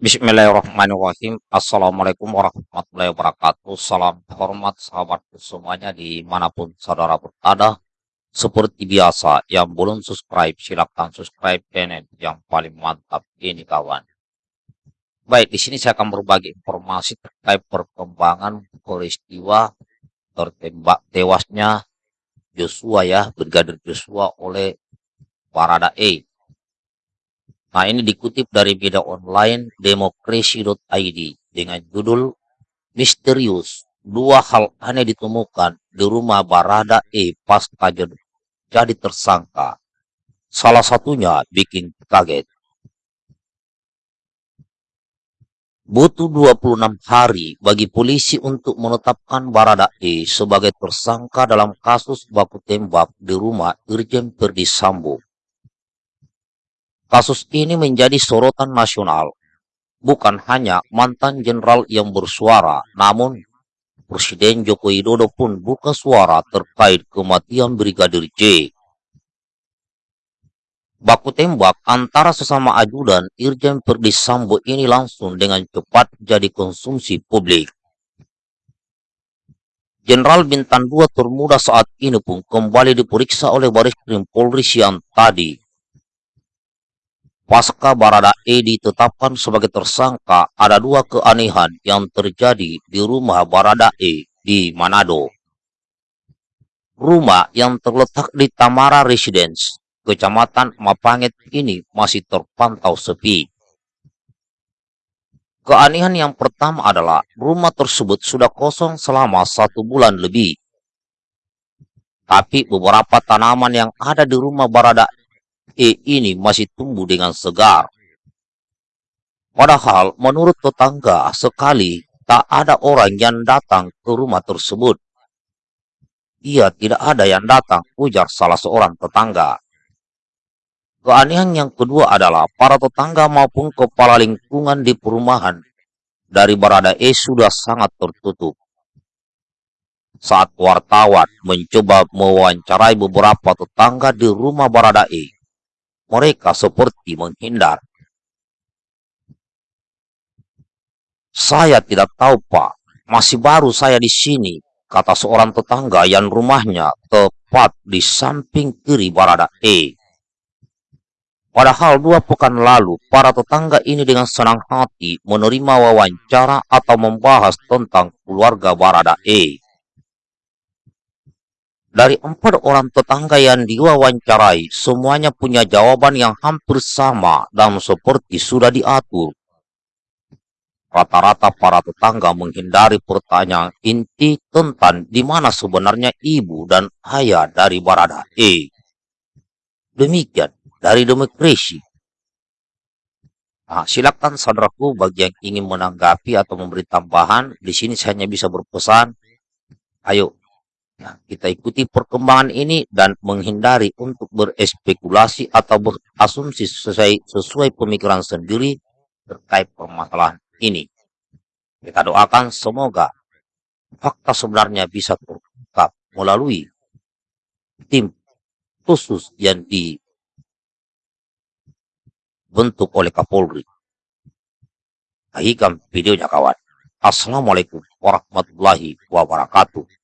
Bismillahirrahmanirrahim. Assalamualaikum warahmatullahi wabarakatuh. Salam hormat sahabatku semuanya di mana pun saudara berada. Seperti biasa, yang belum subscribe silahkan subscribe channel yang paling mantap ini kawan. Baik, di sini saya akan berbagi informasi terkait perkembangan peristiwa tertembak tewasnya Joshua ya, Brigadir Joshua oleh Barada E Nah, ini dikutip dari media online demokrasi.id dengan judul Misterius. Dua hal aneh ditemukan di rumah Barada E pasca jadi tersangka. Salah satunya bikin kaget. Butuh 26 hari bagi polisi untuk menetapkan Barada E sebagai tersangka dalam kasus baku tembak di rumah Irjen Perdi Sambo Kasus ini menjadi sorotan nasional. Bukan hanya mantan jenderal yang bersuara, namun Presiden Joko Widodo pun buka suara terkait kematian Brigadir J. Baku tembak antara sesama ajudan Irjen Perdi Sambo ini langsung dengan cepat jadi konsumsi publik. Jenderal Bintang 2 termuda saat ini pun kembali diperiksa oleh Baris Krim Polri siang tadi Pasca Barada E ditetapkan sebagai tersangka, ada dua keanehan yang terjadi di rumah Barada E di Manado. Rumah yang terletak di Tamara Residence, Kecamatan Mapanget ini masih terpantau sepi. Keanehan yang pertama adalah rumah tersebut sudah kosong selama satu bulan lebih. Tapi beberapa tanaman yang ada di rumah Barada E ini masih tumbuh dengan segar. Padahal menurut tetangga sekali tak ada orang yang datang ke rumah tersebut. Ia tidak ada yang datang, ujar salah seorang tetangga. Keanehan yang kedua adalah para tetangga maupun kepala lingkungan di perumahan dari Barada E sudah sangat tertutup. Saat wartawan mencoba mewawancarai beberapa tetangga di rumah Barada E, mereka seperti menghindar. Saya tidak tahu, Pak. Masih baru saya di sini, kata seorang tetangga yang rumahnya tepat di samping kiri Barada E. Padahal dua pekan lalu, para tetangga ini dengan senang hati menerima wawancara atau membahas tentang keluarga Barada E. Dari empat orang tetangga yang diwawancarai, semuanya punya jawaban yang hampir sama dan seperti sudah diatur. Rata-rata para tetangga menghindari pertanyaan inti tentang di mana sebenarnya ibu dan ayah dari Barada E. Demikian dari demokrasi. Nah, silakan saudaraku bagi yang ingin menanggapi atau memberi tambahan. Di sini saya hanya bisa berpesan, ayo Nah, kita ikuti perkembangan ini dan menghindari untuk berespekulasi atau berasumsi sesuai, sesuai pemikiran sendiri terkait permasalahan ini. Kita doakan semoga fakta sebenarnya bisa terungkap melalui tim khusus yang dibentuk oleh Kapolri. Baikkan videonya kawan. Assalamualaikum warahmatullahi wabarakatuh.